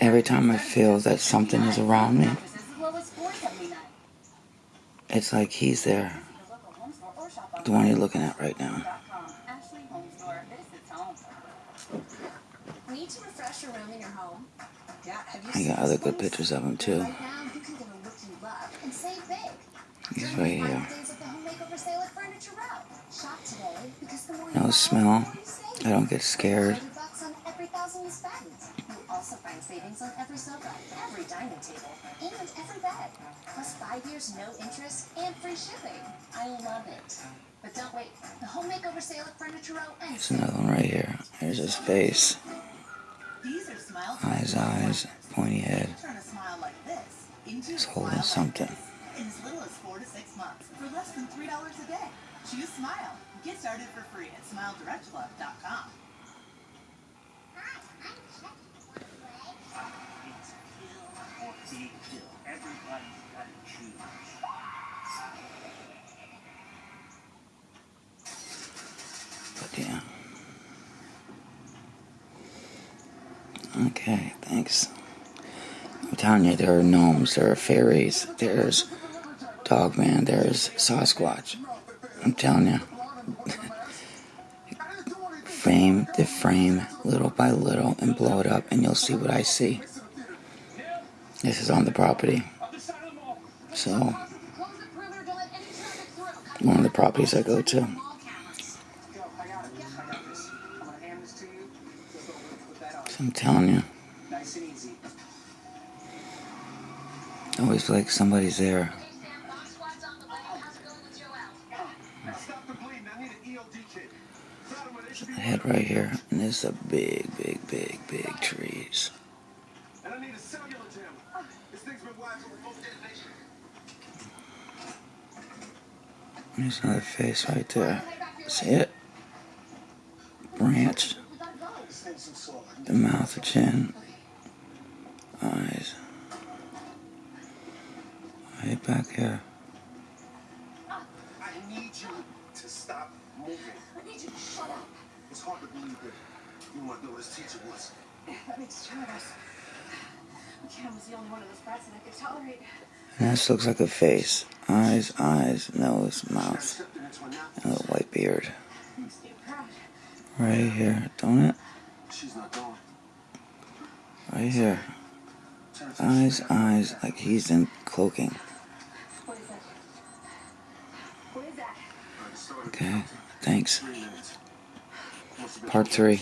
every time I feel that something is around me, it's like he's there. The one you're looking at right now. I got other good pictures of him too. He's right here. No smell. I don't get scared. Savings on every sofa, every dining table, and every bed. Plus five years no interest and free shipping. I love it. But don't wait. The home makeover sale at Furniture Row ends. There's another one right here. There's his face. These Eyes, eyes, pointy head. Turn a smile like this into He's holding something. this in as little as four to six months for less than three dollars a day. Choose Smile. Get started for free at SmileDirectClub.com. Everybody's Okay, thanks. I'm telling you, there are gnomes, there are fairies, there's Dogman, there's Sasquatch. I'm telling you. frame the frame little by little and blow it up, and you'll see what I see. This is on the property. So, one of the properties I go to. I'm telling you, always like somebody's there. I head right here, and there's a big, big, big, big trees. There's another face right there. See it? Branch, Send some salt. the mouth, the chin, eyes. Right back here. I need you to stop moving. I need you to shut up. It's hard to believe that you want to know what his teacher was. That makes two of us. Cam was the only one of those brats that I could tolerate. And this looks like a face. Eyes, eyes, nose, mouth, Stepping into a nap. and a white beard. Makes me. Right here, don't it? She's not going. Right here. Eyes, eyes, like he's in cloaking. What is that? What is that? Okay, thanks. three minutes. Must have been Part three.